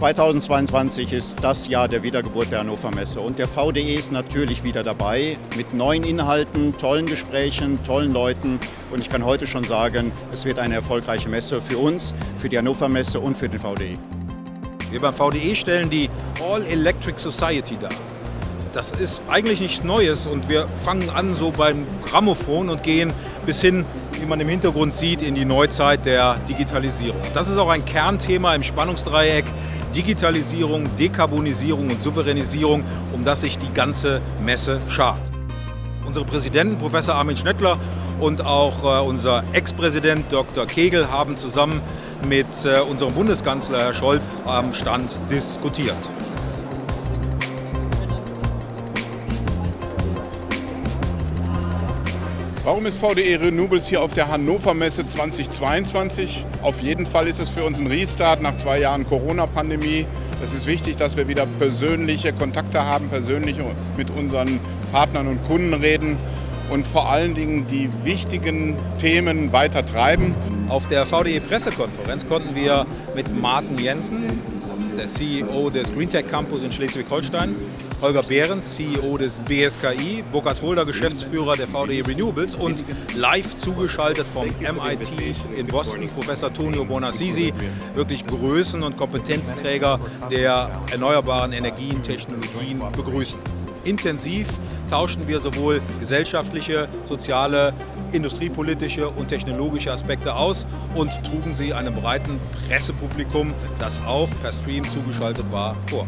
2022 ist das Jahr der Wiedergeburt der Hannover Messe und der VDE ist natürlich wieder dabei mit neuen Inhalten, tollen Gesprächen, tollen Leuten und ich kann heute schon sagen, es wird eine erfolgreiche Messe für uns, für die Hannover Messe und für den VDE. Wir beim VDE stellen die All Electric Society dar. Das ist eigentlich nichts Neues und wir fangen an so beim Grammophon und gehen bis hin, wie man im Hintergrund sieht, in die Neuzeit der Digitalisierung. Das ist auch ein Kernthema im Spannungsdreieck Digitalisierung, Dekarbonisierung und Souveränisierung, um das sich die ganze Messe schart. Unsere Präsidenten, Professor Armin Schnettler und auch äh, unser Ex-Präsident Dr. Kegel haben zusammen mit äh, unserem Bundeskanzler Herr Scholz am Stand diskutiert. Warum ist VDE Renewables hier auf der Hannover Messe 2022? Auf jeden Fall ist es für uns ein Restart nach zwei Jahren Corona-Pandemie. Es ist wichtig, dass wir wieder persönliche Kontakte haben, persönlich mit unseren Partnern und Kunden reden und vor allen Dingen die wichtigen Themen weiter treiben. Auf der VDE-Pressekonferenz konnten wir mit Martin Jensen, das ist der CEO des Greentech Campus in Schleswig-Holstein, Holger Behrens, CEO des BSKI, Burkhard Holder, Geschäftsführer der VDE Renewables und live zugeschaltet vom MIT in Boston, Professor Tonio Bonassisi, wirklich Größen- und Kompetenzträger der erneuerbaren Energien, Technologien begrüßen. Intensiv tauschen wir sowohl gesellschaftliche, soziale, industriepolitische und technologische Aspekte aus und trugen sie einem breiten Pressepublikum, das auch per Stream zugeschaltet war, vor.